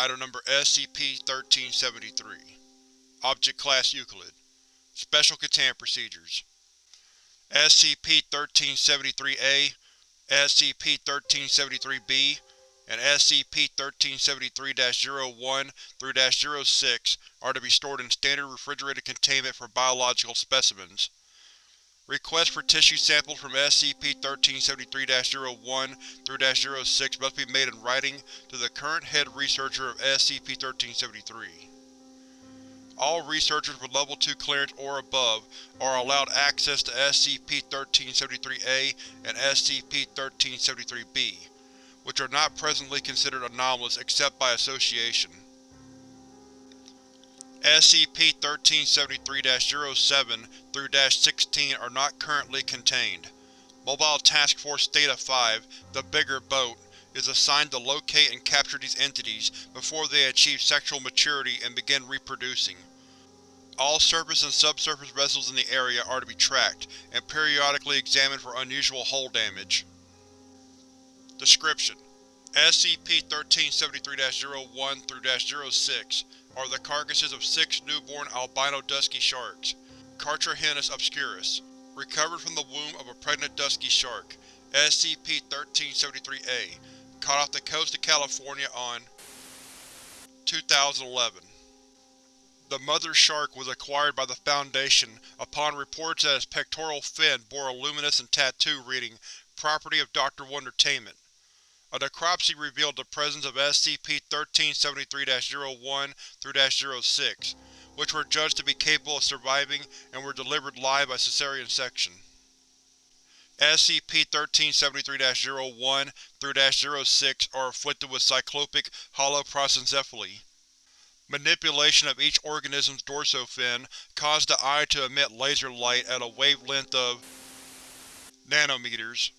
Item Number SCP-1373 Object Class Euclid. Special Containment Procedures. SCP-1373-A, SCP-1373-B, and SCP-1373-01-06 are to be stored in standard refrigerated containment for biological specimens. Requests for tissue samples from SCP-1373-01 through 06 must be made in writing to the current head researcher of SCP-1373. All researchers with Level 2 clearance or above are allowed access to SCP-1373-A and SCP-1373-B, which are not presently considered anomalous except by association. SCP-1373-07 through -16 are not currently contained. Mobile Task Force Theta-5, the bigger boat, is assigned to locate and capture these entities before they achieve sexual maturity and begin reproducing. All surface and subsurface vessels in the area are to be tracked, and periodically examined for unusual hull damage. Description: SCP-1373-01-06 are the carcasses of six newborn albino dusky sharks, Carcharhinus obscurus, recovered from the womb of a pregnant dusky shark, SCP-1373-A, caught off the coast of California on 2011. The mother shark was acquired by the Foundation upon reports that its pectoral fin bore a luminous and tattoo reading, Property of Dr. Wondertainment. A necropsy revealed the presence of SCP-1373-01-06, which were judged to be capable of surviving and were delivered live by cesarean section. SCP-1373-01-06 are afflicted with cyclopic holoprosencephaly. Manipulation of each organism's dorsal fin caused the eye to emit laser light at a wavelength of nanometers.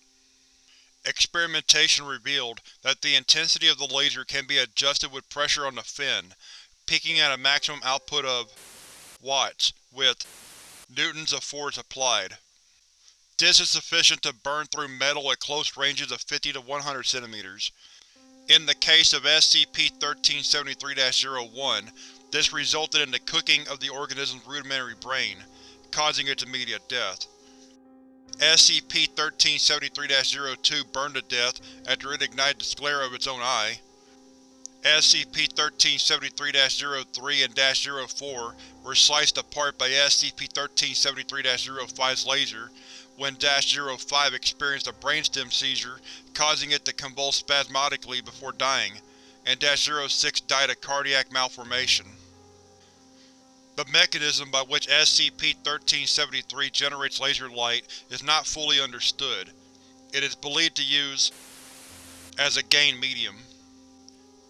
Experimentation revealed that the intensity of the laser can be adjusted with pressure on the fin, peaking at a maximum output of watts, with newtons of force applied. This is sufficient to burn through metal at close ranges of 50 to 100 cm. In the case of SCP-1373-01, this resulted in the cooking of the organism's rudimentary brain, causing its immediate death. SCP-1373-02 burned to death after it ignited the sclera of its own eye. SCP-1373-03 and -04 were sliced apart by SCP-1373-05's laser when -05 experienced a brainstem seizure causing it to convulse spasmodically before dying, and -06 died of cardiac malformation. The mechanism by which SCP-1373 generates laser light is not fully understood. It is believed to use as a gain medium.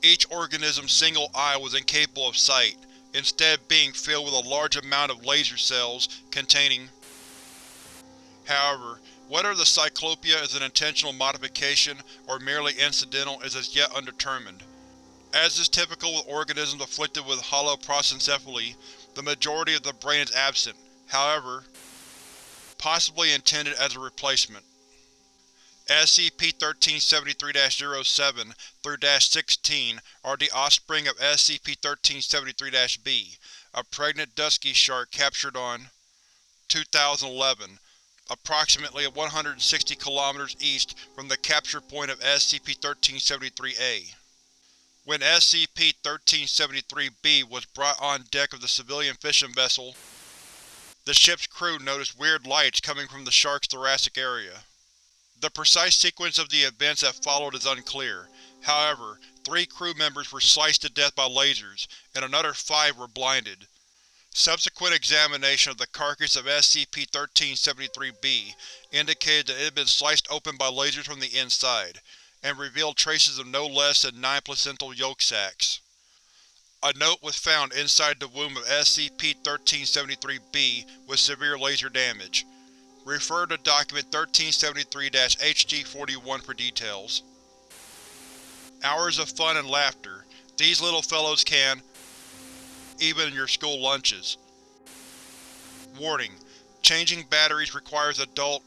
Each organism's single eye was incapable of sight, instead being filled with a large amount of laser cells containing However, whether the cyclopia is an intentional modification or merely incidental is as yet undetermined. As is typical with organisms afflicted with holoprosencephaly, the majority of the brain is absent, however, possibly intended as a replacement. SCP-1373-07 through -16 are the offspring of SCP-1373-B, a pregnant dusky shark captured on 2011 approximately 160 km east from the capture point of SCP-1373-A. When SCP-1373-B was brought on deck of the civilian fishing vessel, the ship's crew noticed weird lights coming from the shark's thoracic area. The precise sequence of the events that followed is unclear, however, three crew members were sliced to death by lasers, and another five were blinded. Subsequent examination of the carcass of SCP-1373-B indicated that it had been sliced open by lasers from the inside, and revealed traces of no less than nine placental yolk sacs. A note was found inside the womb of SCP-1373-B with severe laser damage. Refer to Document 1373-HG-41 for details. Hours of fun and laughter. These little fellows can, even in your school lunches. Warning: Changing batteries requires adult